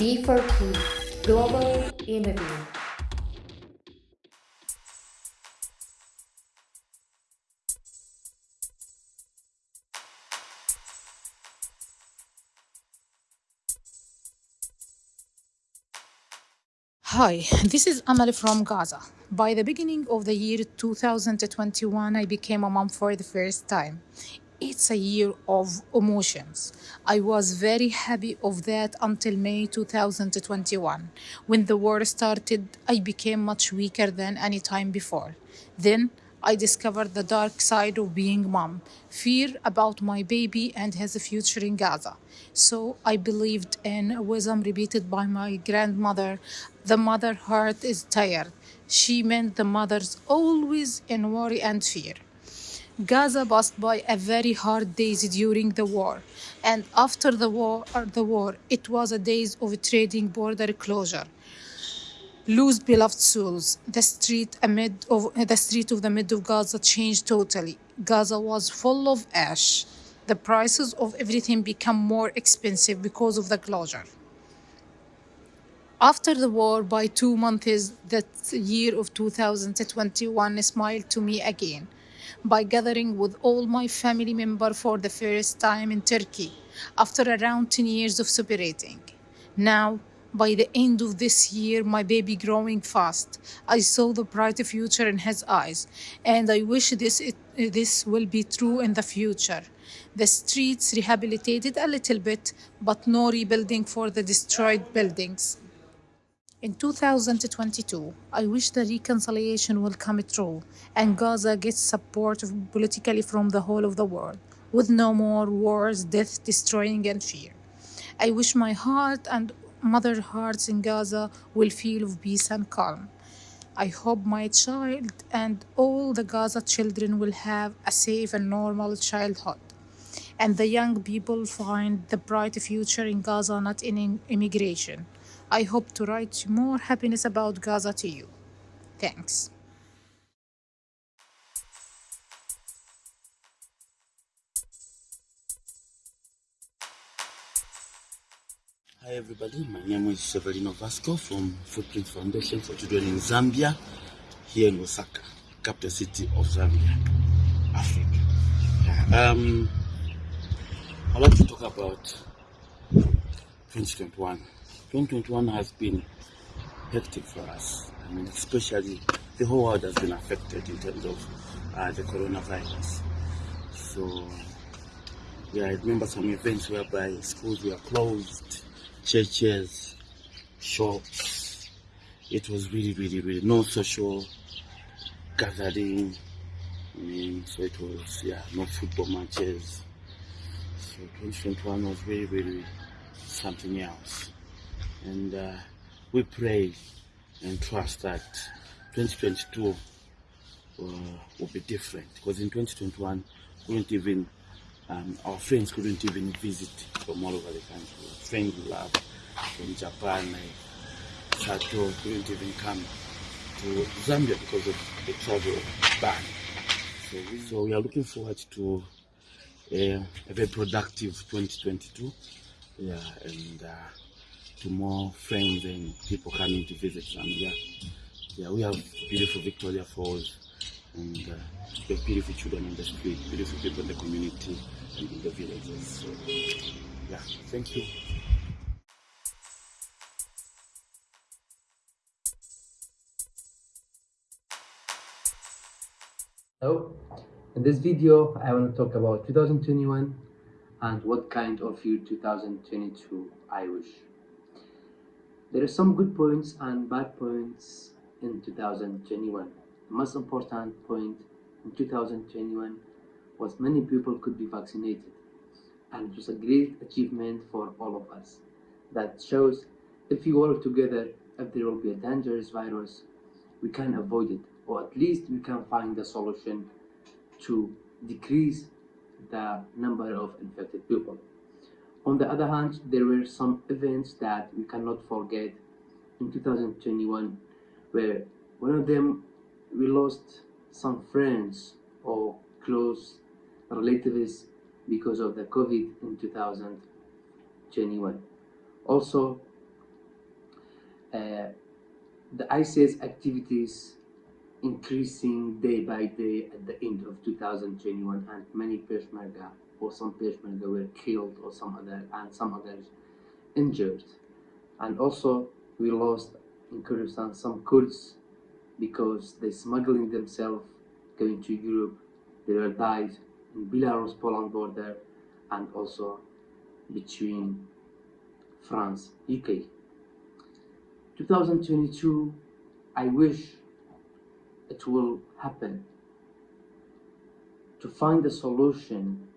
D4P Global Interview. Hi, this is Amal from Gaza. By the beginning of the year 2021, I became a mom for the first time. It's a year of emotions. I was very happy of that until May 2021. When the war started, I became much weaker than any time before. Then I discovered the dark side of being mom, fear about my baby and his future in Gaza. So I believed in a wisdom repeated by my grandmother. The mother heart is tired. She meant the mother's always in worry and fear. Gaza passed by a very hard days during the war, and after the war, uh, the war, it was a days of trading border closure. Lose beloved souls. The street amid of the street of the mid of Gaza changed totally. Gaza was full of ash. The prices of everything become more expensive because of the closure. After the war, by two months, that year of 2021 smiled to me again by gathering with all my family members for the first time in Turkey after around 10 years of separating. Now, by the end of this year, my baby growing fast, I saw the bright future in his eyes, and I wish this, it, this will be true in the future. The streets rehabilitated a little bit, but no rebuilding for the destroyed buildings. In 2022, I wish the reconciliation will come true and Gaza gets support politically from the whole of the world, with no more wars, death, destroying, and fear. I wish my heart and mother hearts in Gaza will feel of peace and calm. I hope my child and all the Gaza children will have a safe and normal childhood. And the young people find the bright future in Gaza, not in immigration. I hope to write more happiness about Gaza to you. Thanks. Hi everybody, my name is Severino Vasco from Footprint Foundation for Children in Zambia, here in Lusaka, capital city of Zambia, Africa. Um, I'd like to talk about 2021. 2021 has been hectic for us. I mean, especially the whole world has been affected in terms of uh, the coronavirus. So, yeah, I remember some events whereby schools were closed, churches, shops. It was really, really, really no social gathering. I mean, so it was, yeah, no football matches. So 2021 was really, really something else and uh, we pray and trust that 2022 uh, will be different because in 2021 couldn't even um, our friends couldn't even visit from all over the country. Friends we love from Japan, Sato couldn't even come to Zambia because of the travel ban. So, so we are looking forward to uh, a very productive 2022. Yeah, and uh, to more friends and people coming to visit Zambia. Yeah, we have beautiful Victoria Falls and uh, beautiful children in the street, beautiful people in the community and in the villages. So, yeah, thank you. Hello, in this video I want to talk about 2021 and what kind of year 2022 I wish. There are some good points and bad points in 2021. The most important point in 2021 was many people could be vaccinated and it was a great achievement for all of us. That shows if we work together, if there will be a dangerous virus, we can avoid it or at least we can find a solution to decrease the number of infected people. On the other hand, there were some events that we cannot forget in 2021 where one of them we lost some friends or close relatives because of the COVID in 2021. Also, uh, the ISIS activities increasing day by day at the end of 2021 and many Peshmerga or some Peshmerga were killed or some other and some others injured. And also we lost in Kurdistan some Kurds because they smuggling themselves going to Europe. They were died in Belarus Poland border and also between France UK 2022 I wish it will happen. To find a solution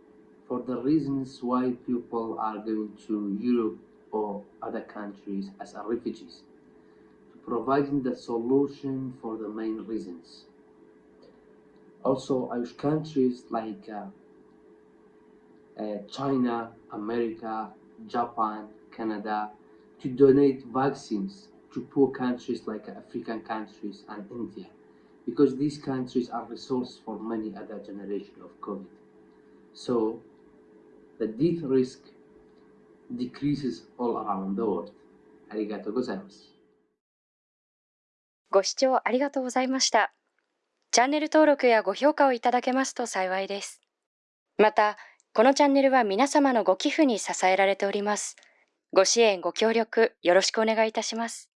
for the reasons why people are going to Europe or other countries as refugees, providing the solution for the main reasons. Also, I wish countries like uh, uh, China, America, Japan, Canada to donate vaccines to poor countries like African countries and India because these countries are the source for many other generations of COVID. So the death risk decreases all around the world. ありがとうございます。ご視聴ありがとうございました。チャンネル登録やご評価をいただけますと幸いです。また、このチャンネルは皆様のご寄付に支えられております。ご支援、ご協力よろしくお願いいたします。